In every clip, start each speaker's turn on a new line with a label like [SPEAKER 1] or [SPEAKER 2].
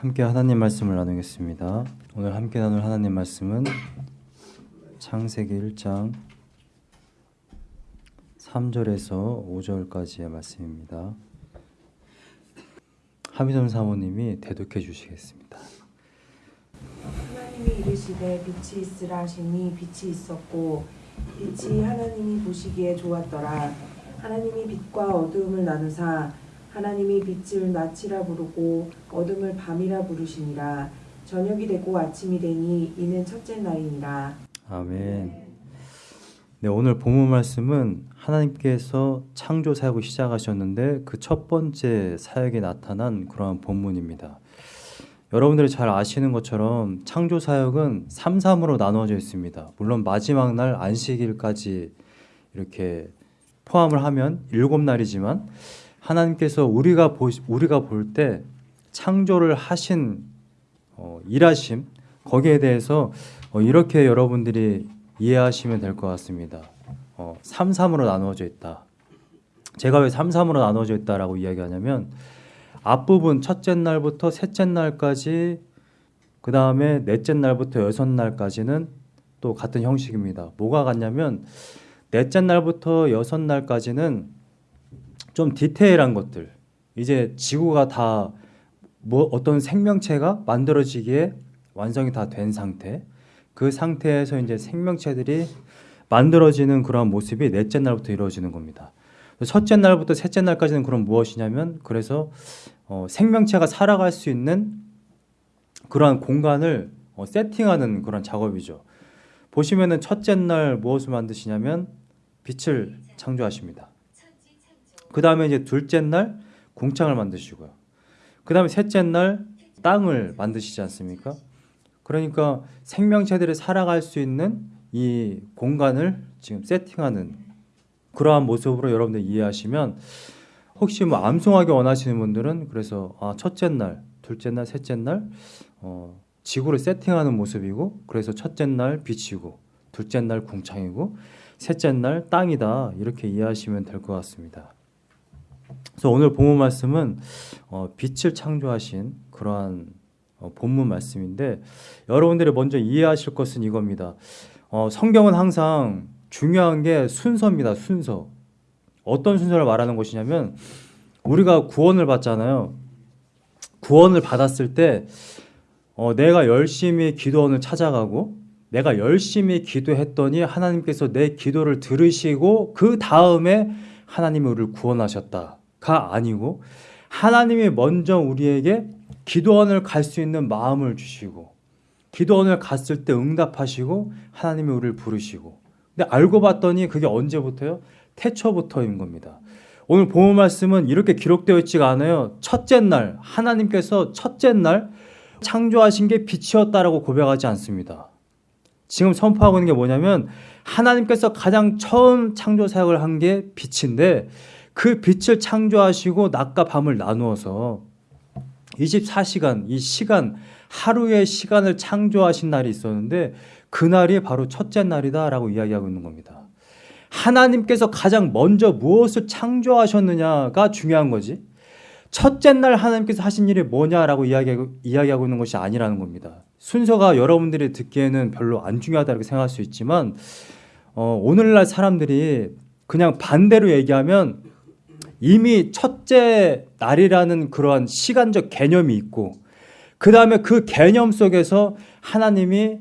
[SPEAKER 1] 함께 하나님 말씀을 나누겠습니다. 오늘 함께 나눌 하나님 말씀은 창세기 1장 3절에서 5절까지의 말씀입니다. 하미점 사모님이 대독해 주시겠습니다.
[SPEAKER 2] 하나님이 이르시되 빛이 있으라 하시니 빛이 있었고 빛이 하나님이 보시기에 좋았더라 하나님이 빛과 어두움을 나누사 하나님이 빛을 낮이라 부르고 어둠을 밤이라 부르시니라 저녁이 되고 아침이 되니 이는 첫째 날이니라
[SPEAKER 1] 아멘. 네, 오늘 본문 말씀은 하나님께서 창조 사역을 시작하셨는데 그 첫 번째 사역에 나타난 그러한 본문입니다. 여러분들이 잘 아시는 것처럼 창조 사역은 3, 3으로 나누어져 있습니다. 물론 마지막 날 안식일까지 이렇게 포함을 하면 일곱 날이지만 하나님께서 우리가 보 우리가 볼 때 창조를 하신 어, 일하심 거기에 대해서 어, 이렇게 여러분들이 이해하시면 될 것 같습니다. 어, 3, 3으로 나누어져 있다. 제가 왜 3, 3으로 나누어져 있다라고 이야기하냐면 앞부분 첫째 날부터 셋째 날까지 그 다음에 넷째 날부터 여섯 날까지는 또 같은 형식입니다. 뭐가 같냐면 넷째 날부터 여섯 날까지는 좀 디테일한 것들 이제 지구가 다 뭐 어떤 생명체가 만들어지기에 완성이 다 된 상태 그 상태에서 이제 생명체들이 만들어지는 그런 모습이 넷째 날부터 이루어지는 겁니다. 첫째 날부터 셋째 날까지는 그럼 무엇이냐면 그래서 어, 생명체가 살아갈 수 있는 그러한 공간을 어, 세팅하는 그런 작업이죠. 보시면은 첫째 날 무엇을 만드시냐면 빛을 창조하십니다. 그 다음에 이제 둘째 날 궁창을 만드시고요. 그 다음에 셋째 날 땅을 만드시지 않습니까? 그러니까 생명체들이 살아갈 수 있는 이 공간을 지금 세팅하는 그러한 모습으로 여러분들 이해하시면 혹시 뭐 암송하기 원하시는 분들은 그래서 아, 첫째 날, 둘째 날, 셋째 날 어, 지구를 세팅하는 모습이고 그래서 첫째 날 빛이고 둘째 날 궁창이고 셋째 날 땅이다 이렇게 이해하시면 될 것 같습니다. 그래서 오늘 본문 말씀은 어, 빛을 창조하신 그러한 어, 본문 말씀인데 여러분들이 먼저 이해하실 것은 이겁니다. 어, 성경은 항상 중요한 게 순서입니다. 순서. 어떤 순서를 말하는 것이냐면 우리가 구원을 받잖아요. 구원을 받았을 때 어, 내가 열심히 기도원을 찾아가고 내가 열심히 기도했더니 하나님께서 내 기도를 들으시고 그 다음에 하나님이 우리를 구원하셨다 가 아니고 하나님이 먼저 우리에게 기도원을 갈 수 있는 마음을 주시고 기도원을 갔을 때 응답하시고 하나님이 우리를 부르시고 근데 알고 봤더니 그게 언제부터요? 태초부터인 겁니다. 오늘 본문 말씀은 이렇게 기록되어 있지가 않아요. 첫째 날 하나님께서 첫째 날 창조하신 게 빛이었다라고 고백하지 않습니다. 지금 선포하고 있는 게 뭐냐면 하나님께서 가장 처음 창조 사역을 한 게 빛인데 그 빛을 창조하시고 낮과 밤을 나누어서 24시간 이 시간 하루의 시간을 창조하신 날이 있었는데 그날이 바로 첫째 날이다라고 이야기하고 있는 겁니다. 하나님께서 가장 먼저 무엇을 창조하셨느냐가 중요한 거지. 첫째 날 하나님께서 하신 일이 뭐냐라고 이야기하고, 이야기하고 있는 것이 아니라는 겁니다. 순서가 여러분들이 듣기에는 별로 안 중요하다고 생각할 수 있지만 어, 오늘날 사람들이 그냥 반대로 얘기하면 이미 첫째 날이라는 그러한 시간적 개념이 있고 그 다음에 그 개념 속에서 하나님이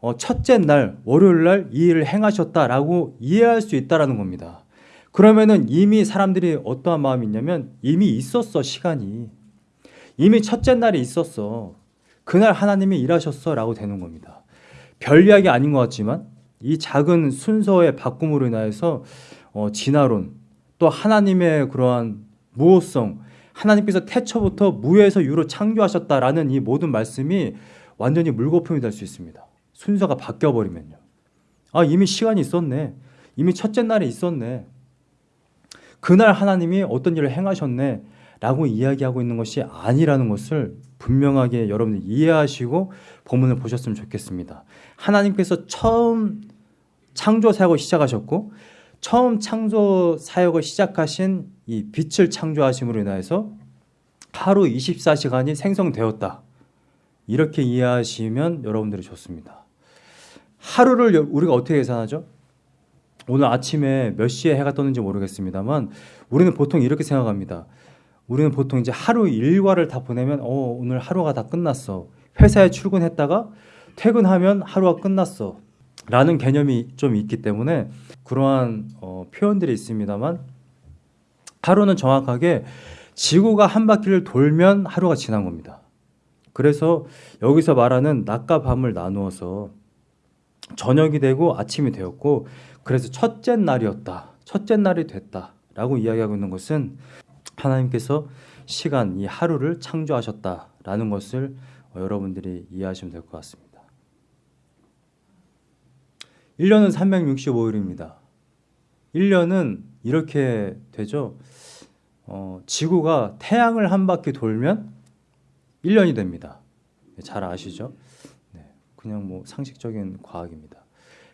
[SPEAKER 1] 어, 첫째 날 월요일 날 이 일을 행하셨다라고 이해할 수 있다라는 겁니다. 그러면은 이미 사람들이 어떠한 마음이 있냐면 이미 있었어 시간이 이미 첫째 날이 있었어 그날 하나님이 일하셨어 라고 되는 겁니다. 별 이야기 아닌 것 같지만 이 작은 순서의 바꿈으로 인하여서 어, 진화론 또 하나님의 그러한 무호성 하나님께서 태초부터 무에서 유로 창조하셨다라는 이 모든 말씀이 완전히 물거품이 될 수 있습니다. 순서가 바뀌어 버리면요. 아 이미 시간이 있었네. 이미 첫째 날에 있었네. 그날 하나님이 어떤 일을 행하셨네. 라고 이야기하고 있는 것이 아니라는 것을 분명하게 여러분들 이해하시고 본문을 보셨으면 좋겠습니다. 하나님께서 처음 창조 사역을 시작하셨고 처음 창조 사역을 시작하신 이 빛을 창조하심으로 인하여서 하루 24시간이 생성되었다. 이렇게 이해하시면 여러분들이 좋습니다. 하루를 여- 우리가 어떻게 계산하죠? 오늘 아침에 몇 시에 해가 떴는지 모르겠습니다만 우리는 보통 이렇게 생각합니다. 우리는 보통 이제 하루 일과를 다 보내면 어 오늘 하루가 다 끝났어. 회사에 출근했다가 퇴근하면 하루가 끝났어. 라는 개념이 좀 있기 때문에 그러한 어, 표현들이 있습니다만 하루는 정확하게 지구가 한 바퀴를 돌면 하루가 지난 겁니다. 그래서 여기서 말하는 낮과 밤을 나누어서 저녁이 되고 아침이 되었고 그래서 첫째 날이었다. 첫째 날이 됐다 라고 이야기하고 있는 것은 하나님께서 시간 이 하루를 창조하셨다라는 것을 어, 여러분들이 이해하시면 될 것 같습니다. 1년은 365일입니다. 1년은 이렇게 되죠. 어, 지구가 태양을 한 바퀴 돌면 1년이 됩니다. 잘 아시죠? 네, 그냥 뭐 상식적인 과학입니다.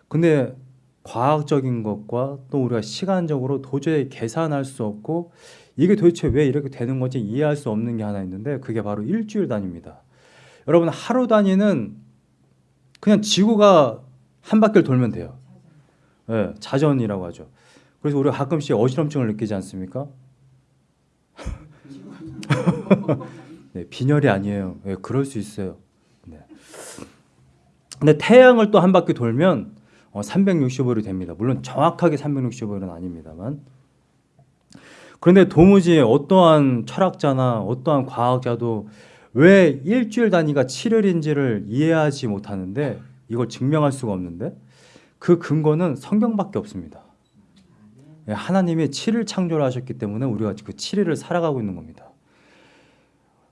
[SPEAKER 1] 근데 과학적인 것과 또 우리가 시간적으로 도저히 계산할 수 없고 이게 도대체 왜 이렇게 되는 건지 이해할 수 없는 게 하나 있는데 그게 바로 일주일 단위입니다. 여러분 하루 단위는 그냥 지구가 한 바퀴를 돌면 돼요. 예, 자전이라고 하죠. 그래서 우리가 가끔씩 어지럼증을 느끼지 않습니까? 네, 빈혈이 아니에요. 예, 그럴 수 있어요. 네. 근데 태양을 또 한 바퀴 돌면 어, 365일이 됩니다. 물론 정확하게 365일은 아닙니다만. 그런데 도무지 어떠한 철학자나 어떠한 과학자도 왜 일주일 단위가 7일인지를 이해하지 못하는데 이걸 증명할 수가 없는데 그 근거는 성경밖에 없습니다. 예, 하나님이 7일 창조를 하셨기 때문에 우리가 그 7일을 살아가고 있는 겁니다.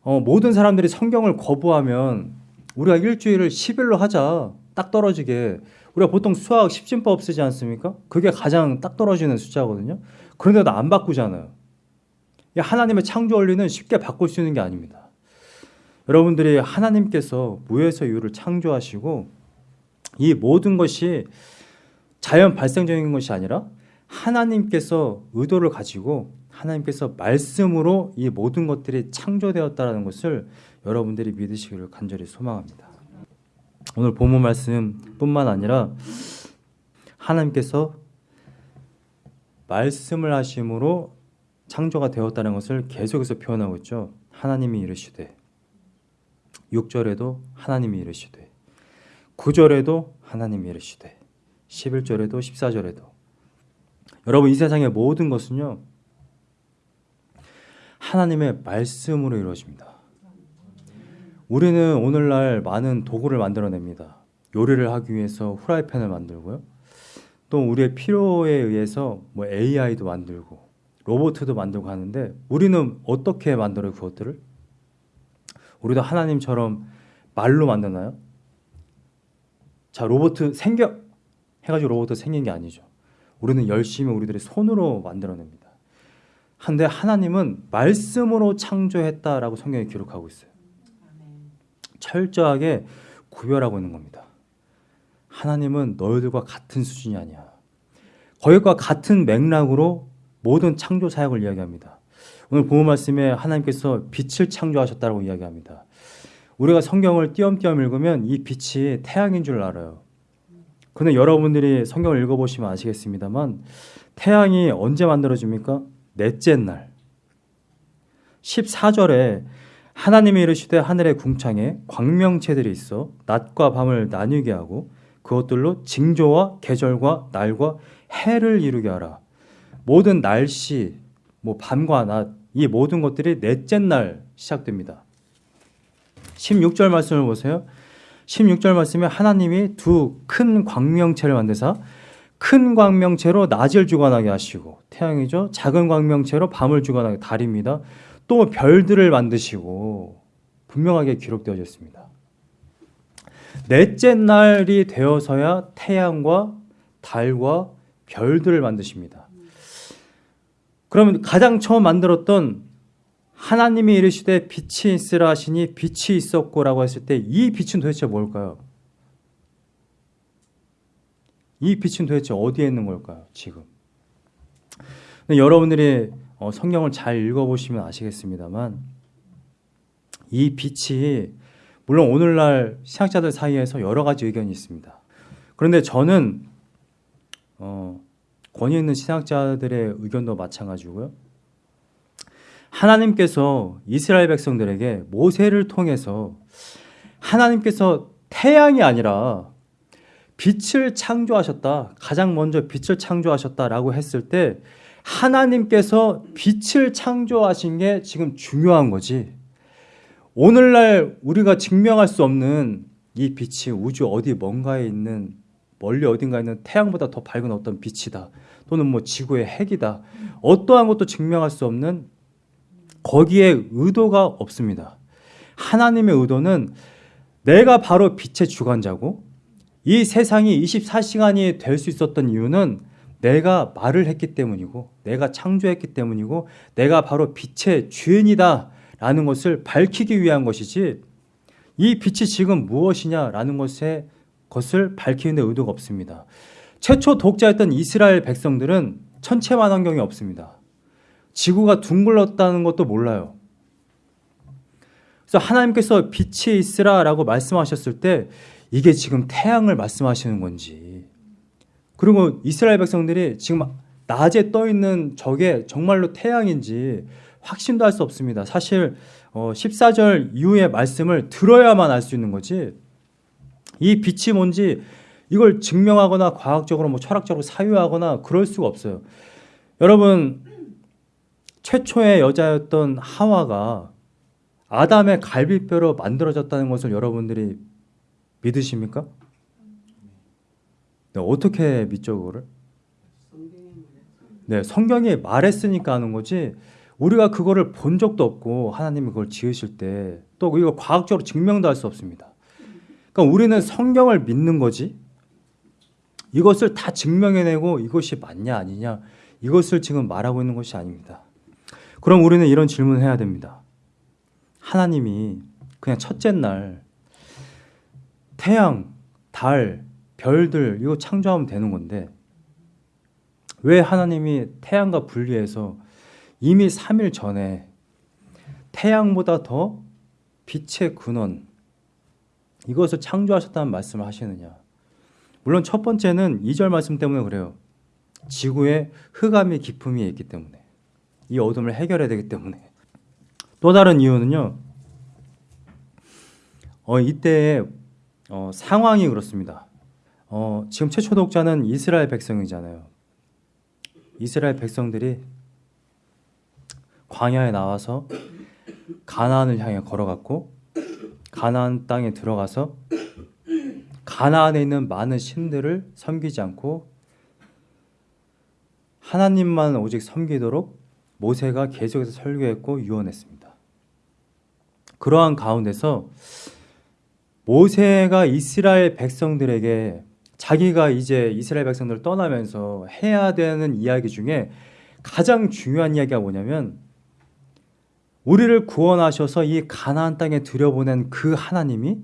[SPEAKER 1] 어, 모든 사람들이 성경을 거부하면 우리가 일주일을 10일로 하자. 딱 떨어지게. 우리가 보통 수학 10진법 쓰지 않습니까? 그게 가장 딱 떨어지는 숫자거든요. 그런데도 안 바꾸잖아요. 이 하나님의 창조 원리는 쉽게 바꿀 수 있는 게 아닙니다. 여러분들이 하나님께서 무에서 유를 창조하시고 이 모든 것이 자연 발생적인 것이 아니라 하나님께서 의도를 가지고 하나님께서 말씀으로 이 모든 것들이 창조되었다라는 것을 여러분들이 믿으시기를 간절히 소망합니다. 오늘 본문 말씀뿐만 아니라 하나님께서 말씀을 하심으로 창조가 되었다는 것을 계속해서 표현하고 있죠. 하나님이 이르시되 6절에도 하나님이 이르시되 9절에도 하나님이 이르시되 11절에도 14절에도 여러분 이 세상의 모든 것은요 하나님의 말씀으로 이루어집니다. 우리는 오늘날 많은 도구를 만들어냅니다. 요리를 하기 위해서 후라이팬을 만들고요. 또 우리의 필요에 의해서 뭐 AI도 만들고 로봇도 만들고 하는데 우리는 어떻게 만들어요 그것들을? 우리도 하나님처럼 말로 만드나요? 자 로봇 생겨 해가지고 로봇 생긴 게 아니죠. 우리는 열심히 우리들의 손으로 만들어냅니다. 한데 하나님은 말씀으로 창조했다라고 성경에 기록하고 있어요. 철저하게 구별하고 있는 겁니다. 하나님은 너희들과 같은 수준이 아니야. 거기과 같은 맥락으로 모든 창조 사역을 이야기합니다. 오늘 본문 말씀에 하나님께서 빛을 창조하셨다고 이야기합니다. 우리가 성경을 띄엄띄엄 읽으면 이 빛이 태양인 줄 알아요. 근데 여러분들이 성경을 읽어보시면 아시겠습니다만 태양이 언제 만들어집니까? 넷째 날 14절에 하나님이 이르시되 하늘의 궁창에 광명체들이 있어 낮과 밤을 나뉘게 하고 그것들로 징조와 계절과 날과 해를 이루게 하라. 모든 날씨, 뭐 밤과 낮, 이 모든 것들이 넷째 날 시작됩니다. 16절 말씀을 보세요. 16절 말씀에 하나님이 두 큰 광명체를 만드사 큰 광명체로 낮을 주관하게 하시고 태양이죠. 작은 광명체로 밤을 주관하게 달입니다. 또 별들을 만드시고 분명하게 기록되어져 있습니다. 넷째 날이 되어서야 태양과 달과 별들을 만드십니다. 그러면 가장 처음 만들었던 하나님이 이르시되 빛이 있으라 하시니 빛이 있었고 라고 했을 때 이 빛은 도대체 뭘까요? 이 빛은 도대체 어디에 있는 걸까요? 지금. 여러분들이 어, 성경을 잘 읽어보시면 아시겠습니다만 이 빛이 물론 오늘날 신학자들 사이에서 여러 가지 의견이 있습니다. 그런데 저는 어, 권위 있는 신학자들의 의견도 마찬가지고요. 하나님께서 이스라엘 백성들에게 모세를 통해서 하나님께서 태양이 아니라 빛을 창조하셨다. 가장 먼저 빛을 창조하셨다라고 했을 때 하나님께서 빛을 창조하신 게 지금 중요한 거지. 오늘날 우리가 증명할 수 없는 이 빛이 우주 어디 뭔가에 있는 멀리 어딘가에 있는 태양보다 더 밝은 어떤 빛이다. 또는 뭐 지구의 핵이다. 어떠한 것도 증명할 수 없는 거기에 의도가 없습니다. 하나님의 의도는 내가 바로 빛의 주관자고 이 세상이 24시간이 될 수 있었던 이유는 내가 말을 했기 때문이고 내가 창조했기 때문이고 내가 바로 빛의 주인이다 라는 것을 밝히기 위한 것이지 이 빛이 지금 무엇이냐라는 것에 것을 밝히는 데 의도가 없습니다. 최초 독자였던 이스라엘 백성들은 천체만 환경이 없습니다. 지구가 둥글렀다는 것도 몰라요. 그래서 하나님께서 빛이 있으라 라고 말씀하셨을 때 이게 지금 태양을 말씀하시는 건지 그리고 이스라엘 백성들이 지금 낮에 떠 있는 저게 정말로 태양인지 확신도 할 수 없습니다. 사실 14절 이후의 말씀을 들어야만 알 수 있는 거지. 이 빛이 뭔지 이걸 증명하거나 과학적으로 뭐 철학적으로 사유하거나 그럴 수가 없어요. 여러분 최초의 여자였던 하와가 아담의 갈비뼈로 만들어졌다는 것을 여러분들이 믿으십니까? 네, 어떻게 믿죠 그거를? 네, 성경이 말했으니까 하는 거지. 우리가 그거를 본 적도 없고 하나님이 그걸 지으실 때 또 이거 과학적으로 증명도 할 수 없습니다. 그러니까 우리는 성경을 믿는 거지. 이것을 다 증명해내고 이것이 맞냐 아니냐 이것을 지금 말하고 있는 것이 아닙니다. 그럼 우리는 이런 질문을 해야 됩니다. 하나님이 그냥 첫째 날 태양, 달, 별들 이거 창조하면 되는 건데 왜 하나님이 태양과 분리해서 이미 3일 전에 태양보다 더 빛의 근원 이것을 창조하셨다는 말씀을 하시느냐? 물론 첫 번째는 2절 말씀 때문에 그래요. 지구에 흑암이 깊음이 있기 때문에 이 어둠을 해결해야 되기 때문에. 또 다른 이유는요. 어, 이때의 어, 상황이 그렇습니다. 어, 지금 최초 독자는 이스라엘 백성이잖아요. 이스라엘 백성들이 광야에 나와서 가나안을 향해 걸어갔고 가나안 땅에 들어가서 가나안에 있는 많은 신들을 섬기지 않고 하나님만 오직 섬기도록 모세가 계속해서 설교했고 유언했습니다. 그러한 가운데서 모세가 이스라엘 백성들에게 자기가 이제 이스라엘 백성들을 떠나면서 해야 되는 이야기 중에 가장 중요한 이야기가 뭐냐면 우리를 구원하셔서 이 가나안 땅에 들여보낸 그 하나님이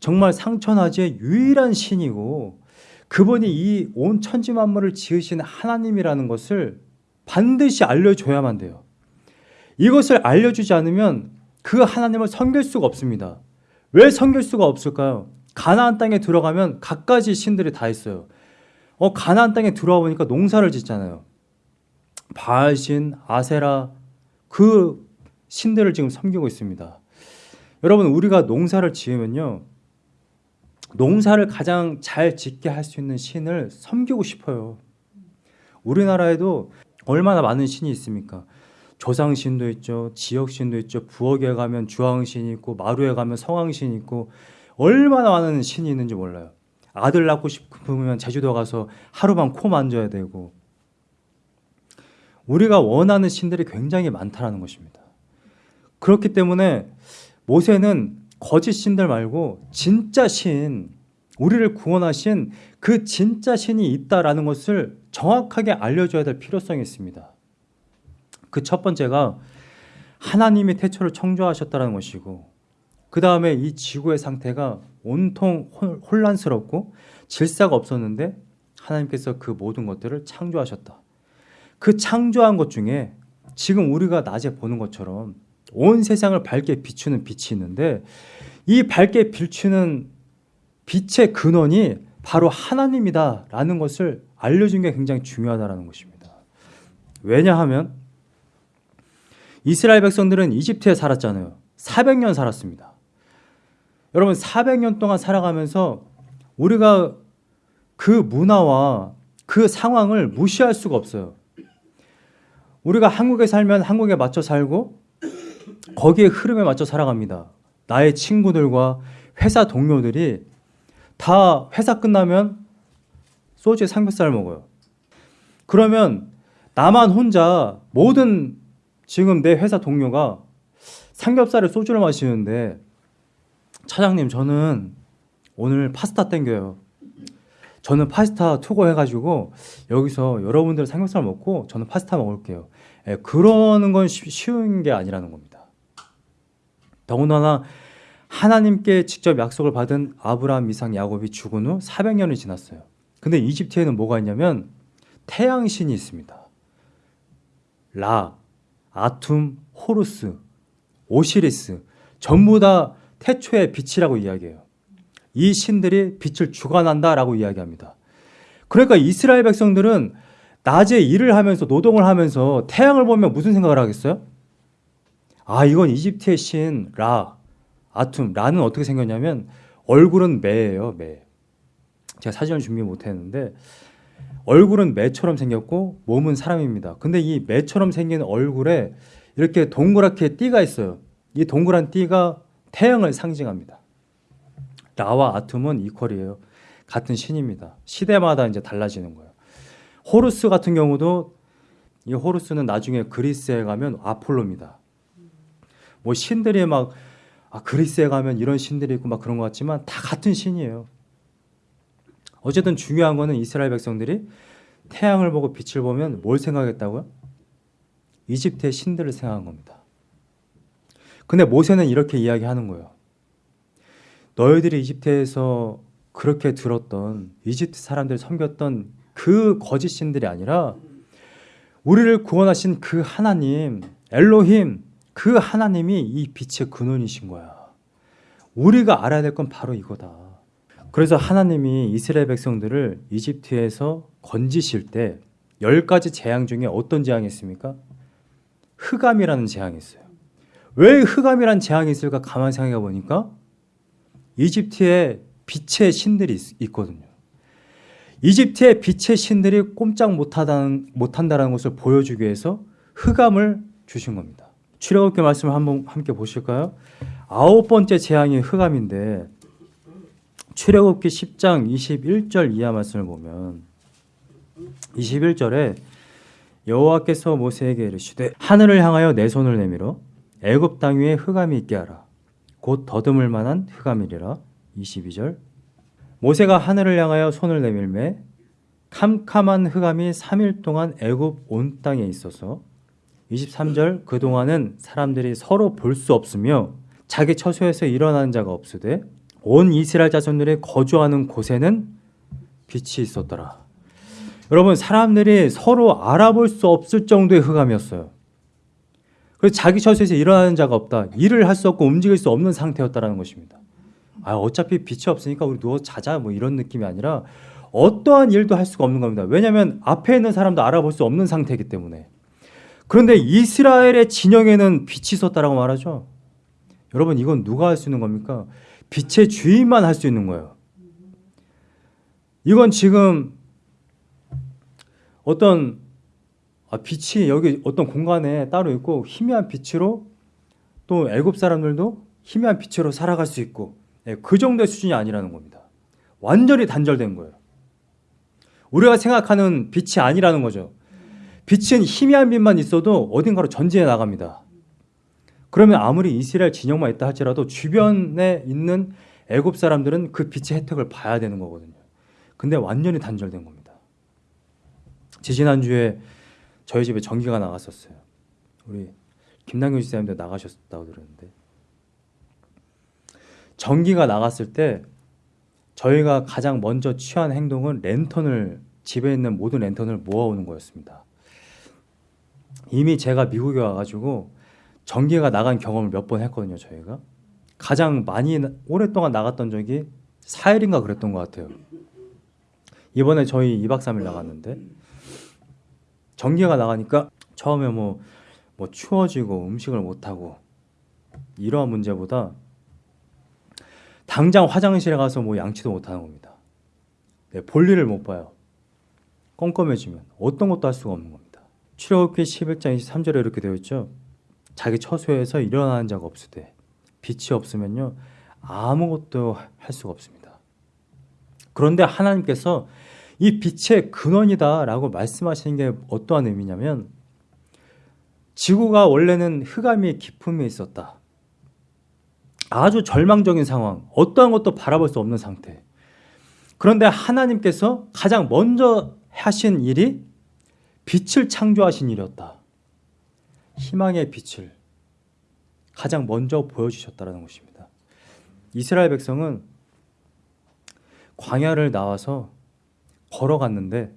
[SPEAKER 1] 정말 상천하지의 유일한 신이고 그분이 이 온 천지 만물을 지으신 하나님이라는 것을 반드시 알려줘야만 돼요. 이것을 알려주지 않으면 그 하나님을 섬길 수가 없습니다. 왜 섬길 수가 없을까요? 가나안 땅에 들어가면 갖가지 신들이 다 있어요. 어, 가나안 땅에 들어와 보니까 농사를 짓잖아요. 바알신, 아세라 그 신들을 지금 섬기고 있습니다. 여러분 우리가 농사를 지으면요. 농사를 가장 잘 짓게 할 수 있는 신을 섬기고 싶어요. 우리나라에도 얼마나 많은 신이 있습니까? 조상신도 있죠. 지역신도 있죠. 부엌에 가면 주황신이 있고 마루에 가면 성황신이 있고 얼마나 많은 신이 있는지 몰라요. 아들 낳고 싶으면 제주도 가서 하루만 코 만져야 되고 우리가 원하는 신들이 굉장히 많다는 것입니다. 그렇기 때문에 모세는 거짓 신들 말고 진짜 신, 우리를 구원하신 그 진짜 신이 있다라는 것을 정확하게 알려줘야 될 필요성이 있습니다. 그 첫 번째가 하나님이 태초를 청조하셨다는 것이고 그 다음에 이 지구의 상태가 온통 혼란스럽고 질서가 없었는데 하나님께서 그 모든 것들을 창조하셨다. 그 창조한 것 중에 지금 우리가 낮에 보는 것처럼 온 세상을 밝게 비추는 빛이 있는데 이 밝게 비추는 빛의 근원이 바로 하나님이다라는 것을 알려준 게 굉장히 중요하다라는 것입니다. 왜냐하면 이스라엘 백성들은 이집트에 살았잖아요. 400년 살았습니다. 여러분 400년 동안 살아가면서 우리가 그 문화와 그 상황을 무시할 수가 없어요. 우리가 한국에 살면 한국에 맞춰 살고 거기에 흐름에 맞춰 살아갑니다. 나의 친구들과 회사 동료들이 다 회사 끝나면 소주에 삼겹살 먹어요. 그러면 나만 혼자 모든 지금 내 회사 동료가 삼겹살에 소주를 마시는데 차장님 저는 오늘 파스타 땡겨요. 저는 파스타 투고해가지고 여기서 여러분들 삼겹살 먹고 저는 파스타 먹을게요. 예, 그러는 건 쉬- 쉬운 게 아니라는 겁니다. 더군다나 하나님께 직접 약속을 받은 아브라함, 이삭, 야곱이 죽은 후 400년이 지났어요. 근데 이집트에는 뭐가 있냐면 태양신이 있습니다. 라, 아툼, 호루스, 오시리스 전부 다 태초의 빛이라고 이야기해요. 이 신들이 빛을 주관한다라고 이야기합니다. 그러니까 이스라엘 백성들은 낮에 일을 하면서 노동을 하면서 태양을 보면 무슨 생각을 하겠어요? 아, 이건 이집트의 신 라, 아툼. 라는 어떻게 생겼냐면 얼굴은 매예요, 매. 제가 사진을 준비 못 했는데 얼굴은 매처럼 생겼고 몸은 사람입니다. 근데 이 매처럼 생긴 얼굴에 이렇게 동그랗게 띠가 있어요. 이 동그란 띠가 태양을 상징합니다. 라와 아툼은 이퀄이에요. 같은 신입니다. 시대마다 이제 달라지는 거예요. 호루스 같은 경우도 이 호루스는 나중에 그리스에 가면 아폴로입니다. 뭐 신들이 막 아, 그리스에 가면 이런 신들이 있고 막 그런 것 같지만 다 같은 신이에요. 어쨌든 중요한 거는 이스라엘 백성들이 태양을 보고 빛을 보면 뭘 생각했다고요? 이집트의 신들을 생각한 겁니다. 근데 모세는 이렇게 이야기하는 거예요. 너희들이 이집트에서 그렇게 들었던 이집트 사람들 섬겼던 그 거짓 신들이 아니라 우리를 구원하신 그 하나님 엘로힘 그 하나님이 이 빛의 근원이신 거야. 우리가 알아야 될 건 바로 이거다. 그래서 하나님이 이스라엘 백성들을 이집트에서 건지실 때 열 가지 재앙 중에 어떤 재앙이 있습니까? 흑암이라는 재앙이 있어요. 왜 흑암이라는 재앙이 있을까 가만 생각해 보니까 이집트에 빛의 신들이 있, 있거든요. 이집트의 빛의 신들이 꼼짝 못하다는, 못한다는 것을 보여주기 위해서 흑암을 주신 겁니다. 출애굽기 말씀을 한번 함께 보실까요? 아홉 번째 재앙이 흑암인데 출애굽기 10장 21절 이하 말씀을 보면 21절에 여호와께서 모세에게 이르시되 하늘을 향하여 내 손을 내밀어 애굽 땅 위에 흑암이 있게 하라. 곧 더듬을 만한 흑암이리라. 22절. 모세가 하늘을 향하여 손을 내밀매 캄캄한 흑암이 3일 동안 애굽 온 땅에 있어서 23절 그동안은 사람들이 서로 볼 수 없으며 자기 처소에서 일어나는 자가 없으되 온 이스라엘 자손들이 거주하는 곳에는 빛이 있었더라. 여러분 사람들이 서로 알아볼 수 없을 정도의 흑암이었어요. 그래서 자기 처소에서 일어나는 자가 없다. 일을 할 수 없고 움직일 수 없는 상태였다라는 것입니다. 아 어차피 빛이 없으니까 우리 누워 자자 뭐 이런 느낌이 아니라 어떠한 일도 할 수가 없는 겁니다. 왜냐하면 앞에 있는 사람도 알아볼 수 없는 상태이기 때문에. 그런데 이스라엘의 진영에는 빛이 있었다라고 말하죠. 여러분 이건 누가 할 수 있는 겁니까? 빛의 주인만 할 수 있는 거예요. 이건 지금 어떤 아, 빛이 여기 어떤 공간에 따로 있고 희미한 빛으로 또 애굽 사람들도 희미한 빛으로 살아갈 수 있고 예, 그 정도의 수준이 아니라는 겁니다. 완전히 단절된 거예요. 우리가 생각하는 빛이 아니라는 거죠. 빛은 희미한 빛만 있어도 어딘가로 전진해 나갑니다. 그러면 아무리 이스라엘 진영만 있다 할지라도 주변에 있는 애굽 사람들은 그 빛의 혜택을 봐야 되는 거거든요. 근데 완전히 단절된 겁니다. 지지난주에 저희 집에 전기가 나갔었어요. 우리 김남균 지사님도 나가셨다고 들었는데 전기가 나갔을 때 저희가 가장 먼저 취한 행동은 랜턴을 집에 있는 모든 랜턴을 모아오는 거였습니다. 이미 제가 미국에 와가지고 전기가 나간 경험을 몇 번 했거든요, 저희가. 가장 많이 나- 오랫동안 나갔던 적이 4일인가 그랬던 것 같아요. 이번에 저희 2박 3일 나갔는데 전기가 나가니까 처음에 뭐, 뭐 추워지고 음식을 못하고 이러한 문제보다 당장 화장실에 가서 뭐 양치도 못하는 겁니다. 네, 볼일을 못 봐요. 껌껌해지면 어떤 것도 할 수가 없는 겁니다. 출애굽기 11장 23절에 이렇게 되어 있죠. 자기 처소에서 일어나는 자가 없으되 빛이 없으면요 아무것도 할 수가 없습니다. 그런데 하나님께서 이 빛의 근원이다 라고 말씀하시는 게 어떠한 의미냐면 지구가 원래는 흑암이 깊음에 있었다. 아주 절망적인 상황, 어떠한 것도 바라볼 수 없는 상태. 그런데 하나님께서 가장 먼저 하신 일이 빛을 창조하신 일이었다. 희망의 빛을 가장 먼저 보여주셨다는 것입니다. 이스라엘 백성은 광야를 나와서 걸어갔는데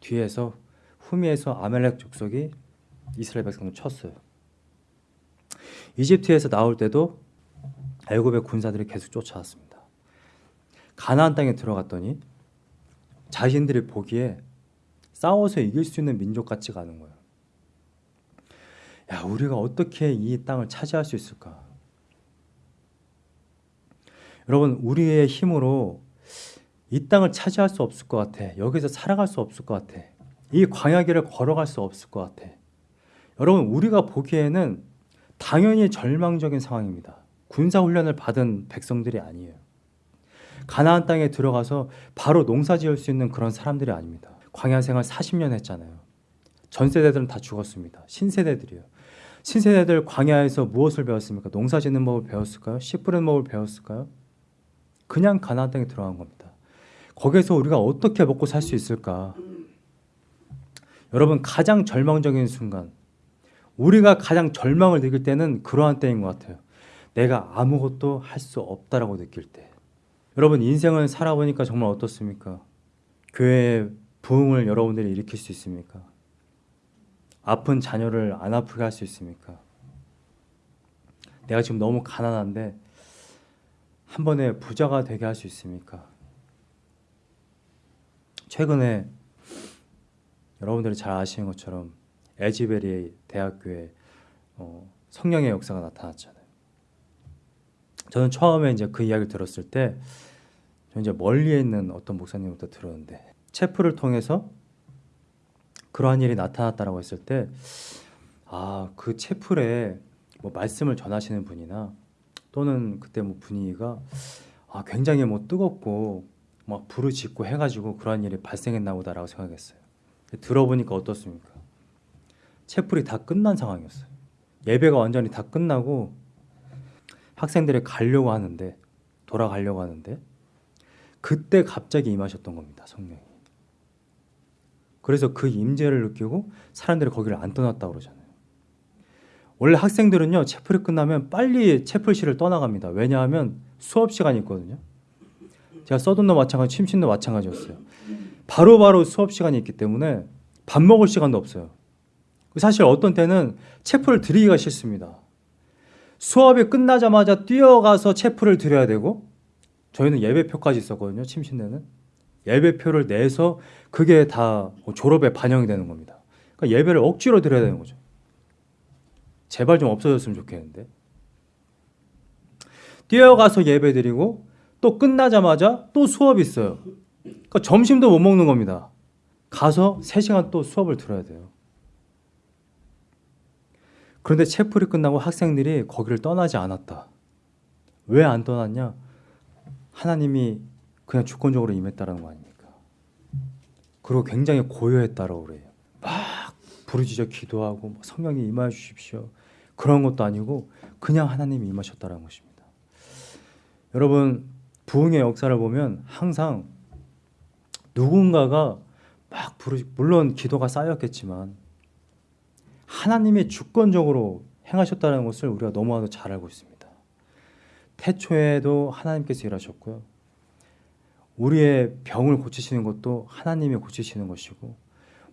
[SPEAKER 1] 뒤에서 후미에서 아멜렉 족속이 이스라엘 백성을 쳤어요. 이집트에서 나올 때도 애굽의 군사들이 계속 쫓아왔습니다. 가나안 땅에 들어갔더니 자신들이 보기에 싸워서 이길 수 있는 민족 같지가 않은 거예요. 야, 우리가 어떻게 이 땅을 차지할 수 있을까? 여러분, 우리의 힘으로 이 땅을 차지할 수 없을 것 같아. 여기서 살아갈 수 없을 것 같아. 이 광야길을 걸어갈 수 없을 것 같아. 여러분, 우리가 보기에는 당연히 절망적인 상황입니다. 군사 훈련을 받은 백성들이 아니에요. 가나안 땅에 들어가서 바로 농사 지을 수 있는 그런 사람들이 아닙니다. 광야 생활 40년 했잖아요. 전 세대들은 다 죽었습니다. 신세대들이요. 신세대들 광야에서 무엇을 배웠습니까? 농사 짓는 법을 배웠을까요? 씨 뿌리는 법을 배웠을까요? 그냥 가나안 땅에 들어간 겁니다. 거기서 우리가 어떻게 먹고 살 수 있을까? 여러분 가장 절망적인 순간 우리가 가장 절망을 느낄 때는 그러한 때인 것 같아요. 내가 아무것도 할 수 없다라고 느낄 때. 여러분 인생을 살아보니까 정말 어떻습니까? 교회의 부흥을 여러분들이 일으킬 수 있습니까? 아픈 자녀를 안 아프게 할 수 있습니까? 내가 지금 너무 가난한데 한 번에 부자가 되게 할 수 있습니까? 최근에 여러분들이 잘 아시는 것처럼 에지베리 대학교에 어, 성령의 역사가 나타났잖아요. 저는 처음에 이제 그 이야기를 들었을 때, 저 이제 멀리에 있는 어떤 목사님부터 들었는데, 체프를 통해서 그러한 일이 나타났다라고 했을 때, 아, 그 체플에 뭐 말씀을 전하시는 분이나 또는 그때 뭐 분위기가 아, 굉장히 뭐 뜨겁고 막 불을 짓고 해가지고 그러한 일이 발생했나 보다라고 생각했어요. 들어보니까 어떻습니까? 채플이 다 끝난 상황이었어요. 예배가 완전히 다 끝나고 학생들이 가려고 하는데 돌아가려고 하는데 그때 갑자기 임하셨던 겁니다. 성령이. 그래서 그 임재를 느끼고 사람들이 거기를 안 떠났다고 그러잖아요. 원래 학생들은요 채플이 끝나면 빨리 채플실을 떠나갑니다. 왜냐하면 수업 시간이 있거든요. 제가 써둔도 마찬가지, 침신도 마찬가지였어요. 바로바로 바로 수업 시간이 있기 때문에 밥 먹을 시간도 없어요. 사실 어떤 때는 체프를 드리기가 싫습니다. 수업이 끝나자마자 뛰어가서 체프를 드려야 되고 저희는 예배표까지 있었거든요. 침신대는 예배표를 내서 그게 다 졸업에 반영이 되는 겁니다. 그러니까 예배를 억지로 드려야 되는 거죠. 제발 좀 없어졌으면 좋겠는데 뛰어가서 예배 드리고 또 끝나자마자 또 수업 있어요. 그러니까 점심도 못 먹는 겁니다. 가서 3시간 또 수업을 들어야 돼요. 그런데 채플이 끝나고 학생들이 거기를 떠나지 않았다. 왜 안 떠났냐? 하나님이 그냥 주권적으로 임했다라는 거 아닙니까? 그리고 굉장히 고요했다라고 그래요. 막 부르짖어 기도하고 뭐 성령이 임하여 주십시오. 그런 것도 아니고 그냥 하나님이 임하셨다라는 것입니다. 여러분 부흥의 역사를 보면 항상 누군가가 막 부르 물론 기도가 쌓였겠지만 하나님이 주권적으로 행하셨다는 것을 우리가 너무나도 잘 알고 있습니다. 태초에도 하나님께서 일하셨고요. 우리의 병을 고치시는 것도 하나님이 고치시는 것이고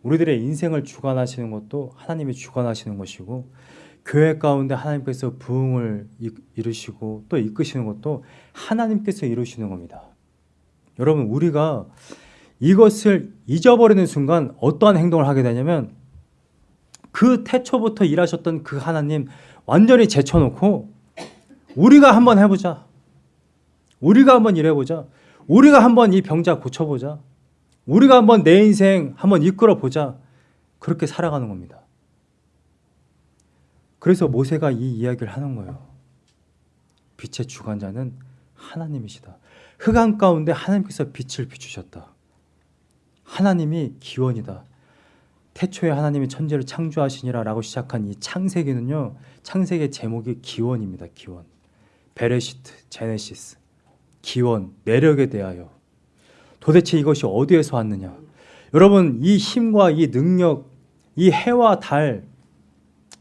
[SPEAKER 1] 우리들의 인생을 주관하시는 것도 하나님이 주관하시는 것이고 교회 가운데 하나님께서 부흥을 이- 이루시고 또 이끄시는 것도 하나님께서 이루시는 겁니다. 여러분 우리가 이것을 잊어버리는 순간 어떠한 행동을 하게 되냐면 그 태초부터 일하셨던 그 하나님 완전히 제쳐놓고 우리가 한번 해보자. 우리가 한번 일해보자. 우리가 한번 이 병자 고쳐보자. 우리가 한번 내 인생 한번 이끌어 보자. 그렇게 살아가는 겁니다. 그래서 모세가 이 이야기를 하는 거예요. 빛의 주관자는 하나님이시다. 흑암 가운데 하나님께서 빛을 비추셨다. 하나님이 기원이다. 태초에 하나님이 천지를 창조하시니라 라고 시작한 이 창세기는요. 창세기의 제목이 기원입니다. 기원. 베레시트, 제네시스. 기원, 내력에 대하여. 도대체 이것이 어디에서 왔느냐? 여러분, 이 힘과 이 능력, 이 해와 달,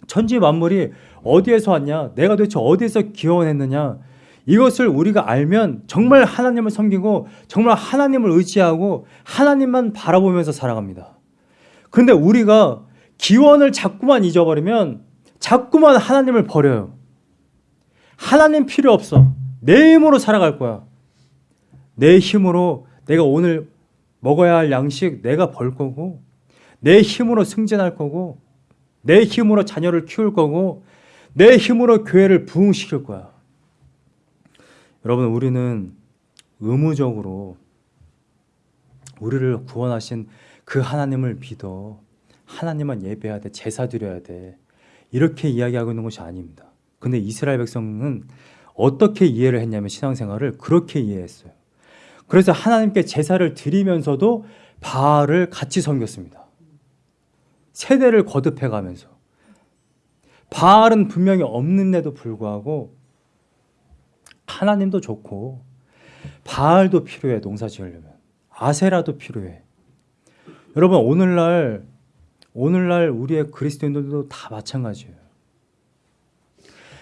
[SPEAKER 1] 천지 만물이 어디에서 왔냐? 내가 도대체 어디에서 기원했느냐? 이것을 우리가 알면 정말 하나님을 섬기고 정말 하나님을 의지하고 하나님만 바라보면서 살아갑니다. 그런데 우리가 기원을 자꾸만 잊어버리면 자꾸만 하나님을 버려요. 하나님 필요 없어. 내 힘으로 살아갈 거야. 내 힘으로 내가 오늘 먹어야 할 양식 내가 벌 거고 내 힘으로 승진할 거고 내 힘으로 자녀를 키울 거고 내 힘으로 교회를 부흥시킬 거야. 여러분 우리는 의무적으로 우리를 구원하신 그 하나님을 믿어 하나님만 예배해야 돼 제사 드려야 돼 이렇게 이야기하고 있는 것이 아닙니다. 근데 이스라엘 백성은 어떻게 이해를 했냐면 신앙생활을 그렇게 이해했어요. 그래서 하나님께 제사를 드리면서도 바알을 같이 섬겼습니다. 세대를 거듭해 가면서 바알은 분명히 없는데도 불구하고 하나님도 좋고 바알도 필요해 농사 지으려면 아세라도 필요해. 여러분 오늘날 오늘날 우리의 그리스도인들도 다 마찬가지예요.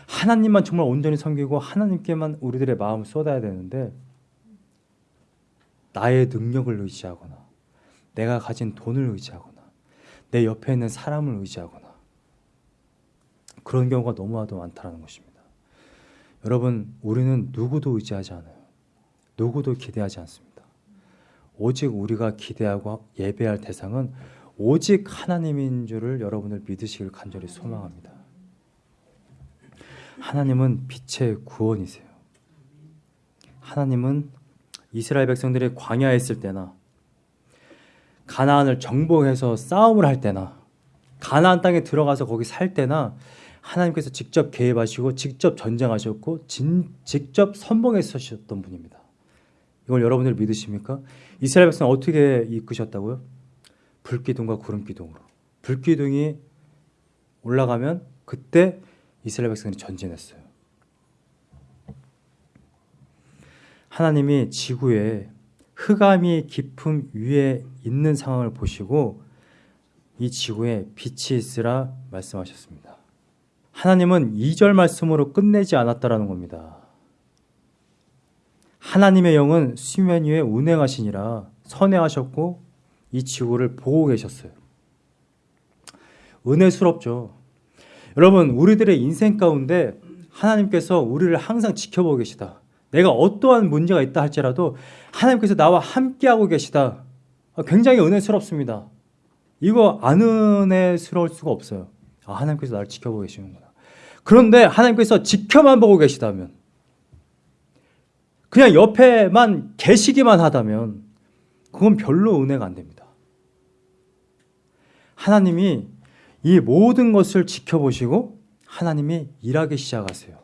[SPEAKER 1] 하나님만 정말 온전히 섬기고 하나님께만 우리들의 마음을 쏟아야 되는데 나의 능력을 의지하거나 내가 가진 돈을 의지하거나 내 옆에 있는 사람을 의지하거나 그런 경우가 너무나도 많다는 것입니다. 여러분 우리는 누구도 의지하지 않아요. 누구도 기대하지 않습니다. 오직 우리가 기대하고 예배할 대상은 오직 하나님인 줄을 여러분을 믿으시길 간절히 소망합니다. 하나님은 빛의 구원이세요. 하나님은 이스라엘 백성들이 광야에 있을 때나 가나안을 정복해서 싸움을 할 때나 가나안 땅에 들어가서 거기 살 때나 하나님께서 직접 개입하시고 직접 전쟁하셨고 진, 직접 선봉에 서셨던 분입니다. 이걸 여러분들 믿으십니까? 이스라엘 백성 어떻게 이끄셨다고요? 불기둥과 구름기둥으로. 불기둥이 올라가면 그때 이스라엘 백성이 전진했어요. 하나님이 지구에 흑암이 깊음 위에 있는 상황을 보시고 이 지구에 빛이 있으라 말씀하셨습니다. 하나님은 2절 말씀으로 끝내지 않았다라는 겁니다. 하나님의 영은 수면 위에 운행하시니라 선회하셨고 이 지구를 보고 계셨어요. 은혜스럽죠. 여러분, 우리들의 인생 가운데 하나님께서 우리를 항상 지켜보고 계시다. 내가 어떠한 문제가 있다 할지라도 하나님께서 나와 함께하고 계시다. 굉장히 은혜스럽습니다. 이거 안 은혜스러울 수가 없어요. 아, 하나님께서 나를 지켜보고 계시는구나. 그런데 하나님께서 지켜만 보고 계시다면, 그냥 옆에만 계시기만 하다면, 그건 별로 은혜가 안 됩니다. 하나님이 이 모든 것을 지켜보시고 하나님이 일하기 시작하세요.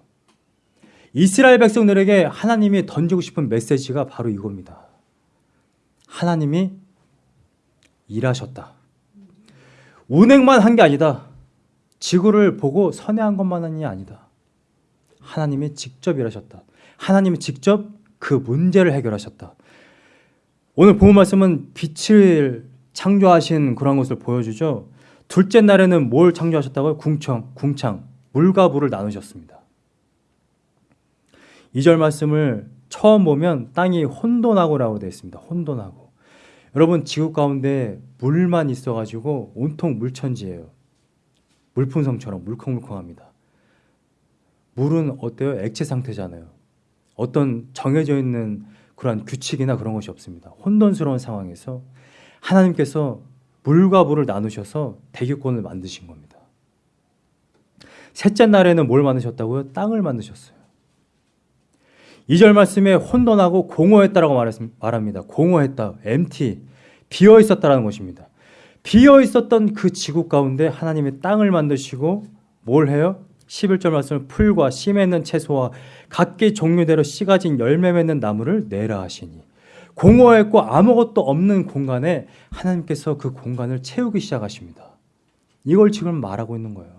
[SPEAKER 1] 이스라엘 백성들에게 하나님이 던지고 싶은 메시지가 바로 이겁니다. 하나님이 일하셨다. 운행만 한 게 아니다. 지구를 보고 선회한 것만이 아니다. 하나님이 직접 일하셨다. 하나님이 직접 그 문제를 해결하셨다. 오늘 본 말씀은 빛을 창조하신 그런 것을 보여주죠. 둘째 날에는 뭘 창조하셨다고요? 궁청, 궁창, 물과 불을 나누셨습니다. 2절 말씀을 처음 보면 땅이 혼돈하고라고 되어 있습니다. 혼돈하고. 여러분 지구 가운데 물만 있어 가지고 온통 물천지예요. 물풍성처럼 물컹물컹합니다. 물은 어때요? 액체 상태잖아요. 어떤 정해져 있는 그러한 규칙이나 그런 것이 없습니다. 혼돈스러운 상황에서 하나님께서 물과 물을 나누셔서 대기권을 만드신 겁니다. 셋째 날에는 뭘 만드셨다고요? 땅을 만드셨어요. 2절 말씀에 혼돈하고 공허했다라고 말합니다. 공허했다, empty, 비어 있었다라는 것입니다. 비어 있었던 그 지구 가운데 하나님의 땅을 만드시고 뭘 해요? 11절 말씀은 풀과 씨 맺는 채소와 각기 종류대로 씨 가진 열매 맺는 나무를 내라 하시니 공허했고 아무것도 없는 공간에 하나님께서 그 공간을 채우기 시작하십니다. 이걸 지금 말하고 있는 거예요.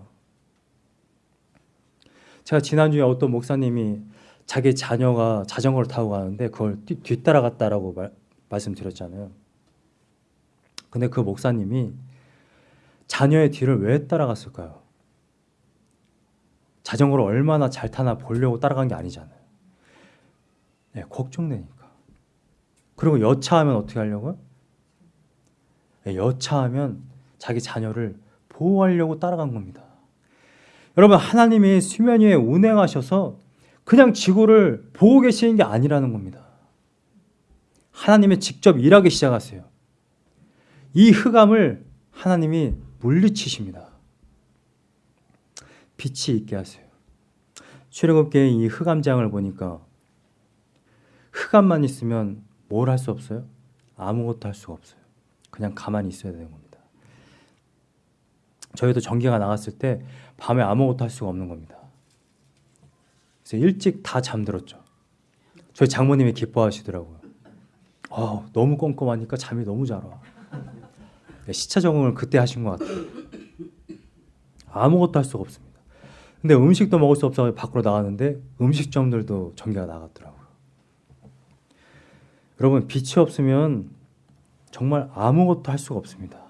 [SPEAKER 1] 제가 지난주에 어떤 목사님이 자기 자녀가 자전거를 타고 가는데 그걸 뒤, 뒤따라갔다라고 말, 말씀드렸잖아요. 근데 그 목사님이 자녀의 뒤를 왜 따라갔을까요? 자전거를 얼마나 잘 타나 보려고 따라간 게 아니잖아요. 네, 걱정되니까. 그리고 여차하면 어떻게 하려고요? 네, 여차하면 자기 자녀를 보호하려고 따라간 겁니다. 여러분 하나님이 수면 위에 운행하셔서 그냥 지구를 보고 계시는 게 아니라는 겁니다. 하나님이 직접 일하기 시작하세요. 이 흑암을 하나님이 물리치십니다. 빛이 있게 하세요. 출애굽기의 이 흑암장을 보니까 흑암만 있으면 뭘 할 수 없어요? 아무것도 할 수가 없어요. 그냥 가만히 있어야 되는 겁니다. 저희도 전기가 나갔을 때 밤에 아무것도 할 수가 없는 겁니다. 그래서 일찍 다 잠들었죠. 저희 장모님이 기뻐하시더라고요. 아, 너무 꼼꼼하니까 잠이 너무 잘 와. 네, 시차 적응을 그때 하신 것 같아요. 아무것도 할 수가 없습니다. 근데 음식도 먹을 수 없어서 밖으로 나갔는데 음식점들도 전기가 나갔더라고요. 여러분 빛이 없으면 정말 아무것도 할 수가 없습니다.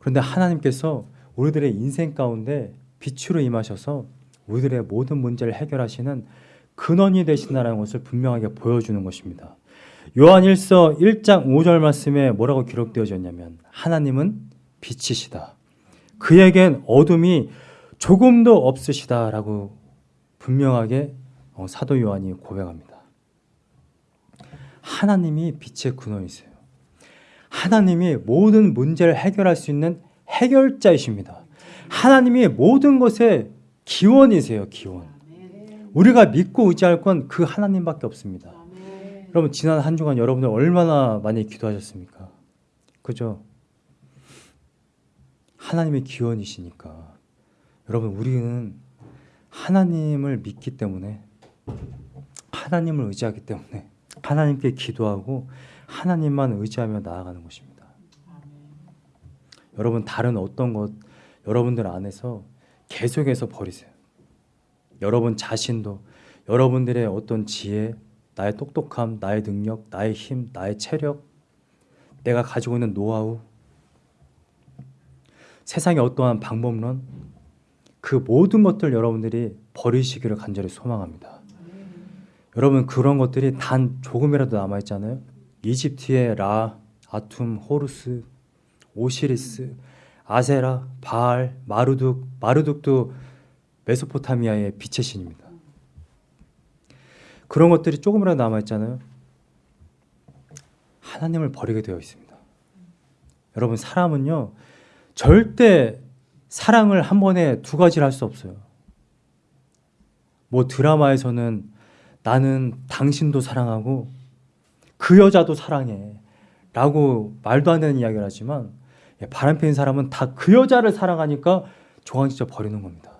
[SPEAKER 1] 그런데 하나님께서 우리들의 인생 가운데 빛으로 임하셔서 우리들의 모든 문제를 해결하시는 근원이 되신다는 것을 분명하게 보여주는 것입니다. 요한 1서 1장 5절 말씀에 뭐라고 기록되어졌냐면 하나님은 빛이시다. 그에겐 어둠이 조금도 없으시다라고 분명하게 어, 사도 요한이 고백합니다. 하나님이 빛의 근원이세요. 하나님이 모든 문제를 해결할 수 있는 해결자이십니다. 하나님이 모든 것의 기원이세요, 기원. 우리가 믿고 의지할 건 그 하나님밖에 없습니다. 여러분 지난 한 주간 여러분들 얼마나 많이 기도하셨습니까? 그죠? 하나님의 기원이시니까 여러분 우리는 하나님을 믿기 때문에 하나님을 의지하기 때문에 하나님께 기도하고 하나님만 의지하며 나아가는 것입니다. 여러분 다른 어떤 것 여러분들 안에서 계속해서 버리세요. 여러분 자신도 여러분들의 어떤 지혜, 나의 똑똑함, 나의 능력, 나의 힘, 나의 체력, 내가 가지고 있는 노하우, 세상의 어떠한 방법론, 그 모든 것들 여러분들이 버리시기를 간절히 소망합니다. 여러분 그런 것들이 단 조금이라도 남아 있잖아요. 이집트의 라, 아툼, 호루스, 오시리스, 아세라, 바알, 마르둑, 마르둑도 메소포타미아의 빛의 신입니다. 그런 것들이 조금이라도 남아 있잖아요. 하나님을 버리게 되어 있습니다. 여러분 사람은요 절대 사랑을 한 번에 두 가지를 할 수 없어요. 뭐 드라마에서는 나는 당신도 사랑하고 그 여자도 사랑해 라고 말도 안 되는 이야기를 하지만 예, 바람 피는 사람은 다 그 여자를 사랑하니까 조강지쳐 버리는 겁니다.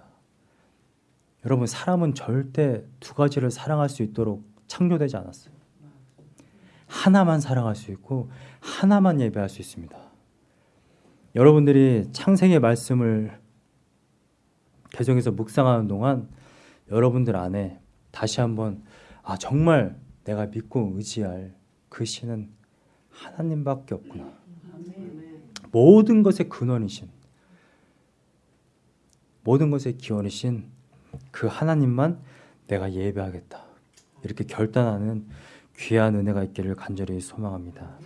[SPEAKER 1] 여러분 사람은 절대 두 가지를 사랑할 수 있도록 창조되지 않았어요. 하나만 사랑할 수 있고 하나만 예배할 수 있습니다. 여러분들이 창세기의 말씀을 계속해서 묵상하는 동안 여러분들 안에 다시 한번 아 정말 내가 믿고 의지할 그 신은 하나님밖에 없구나. 모든 것의 근원이신 모든 것의 기원이신 그 하나님만 내가 예배하겠다. 이렇게 결단하는 귀한 은혜가 있기를 간절히 소망합니다.